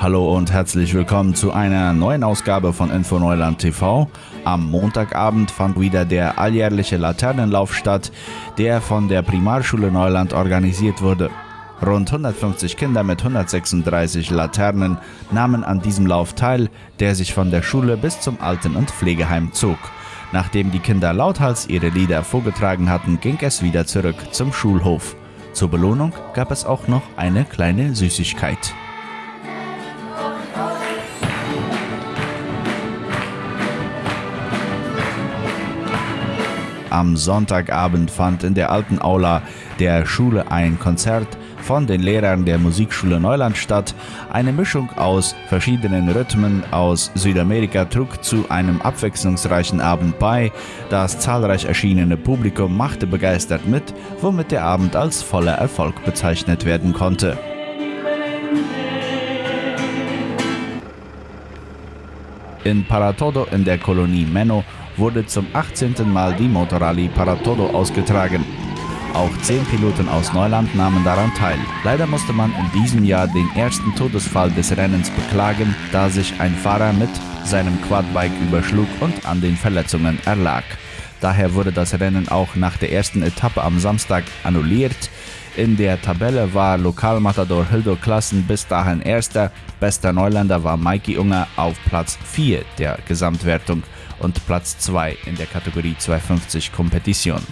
Hallo und herzlich willkommen zu einer neuen Ausgabe von Info Neuland TV. Am Montagabend fand wieder der alljährliche Laternenlauf statt, der von der Primarschule Neuland organisiert wurde. Rund 150 Kinder mit 136 Laternen nahmen an diesem Lauf teil, der sich von der Schule bis zum Alten- und Pflegeheim zog. Nachdem die Kinder lauthals ihre Lieder vorgetragen hatten, ging es wieder zurück zum Schulhof. Zur Belohnung gab es auch noch eine kleine Süßigkeit. Am Sonntagabend fand in der alten Aula der Schule ein Konzert von den Lehrern der Musikschule Neuland statt. Eine Mischung aus verschiedenen Rhythmen aus Südamerika trug zu einem abwechslungsreichen Abend bei. Das zahlreich erschienene Publikum machte begeistert mit, womit der Abend als voller Erfolg bezeichnet werden konnte. In Paratodo in der Kolonie Menno wurde zum 18. Mal die Motorrallye Paratodo ausgetragen. Auch zehn Piloten aus Neuland nahmen daran teil. Leider musste man in diesem Jahr den ersten Todesfall des Rennens beklagen, da sich ein Fahrer mit seinem Quadbike überschlug und an den Verletzungen erlag. Daher wurde das Rennen auch nach der ersten Etappe am Samstag annulliert. In der Tabelle war Lokalmatador Hildo Klassen bis dahin erster. Bester Neuländer war Mikey Unger auf Platz 4 der Gesamtwertung und Platz 2 in der Kategorie 250 Kompetition.